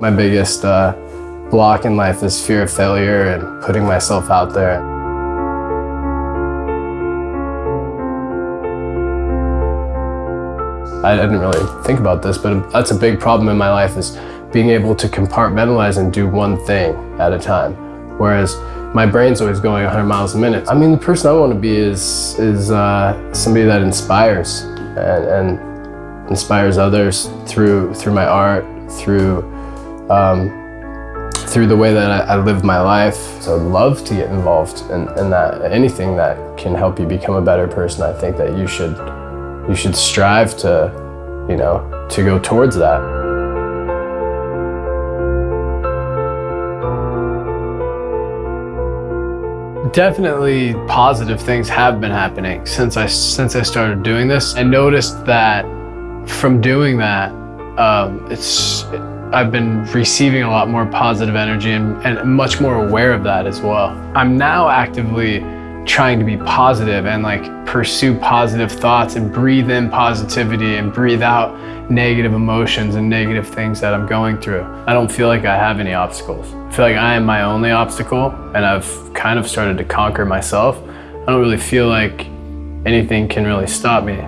My biggest uh, block in life is fear of failure and putting myself out there. I didn't really think about this, but that's a big problem in my life is being able to compartmentalize and do one thing at a time. Whereas my brain's always going 100 miles a minute. I mean, the person I want to be is, is uh, somebody that inspires and, and, inspires others through, through my art, through, um, through the way that I, I, live my life. So I'd love to get involved in, in that. Anything that can help you become a better person, I think that you should you should strive to, you know, to go towards that. Definitely positive things have been happening since I since I started doing this. I noticed that from doing that, um, it's I've been receiving a lot more positive energy and, and much more aware of that as well. I'm now actively trying to be positive and like pursue positive thoughts and breathe in positivity and breathe out negative emotions and negative things that I'm going through. I don't feel like I have any obstacles. I feel like I am my only obstacle and I've kind of started to conquer myself. I don't really feel like anything can really stop me.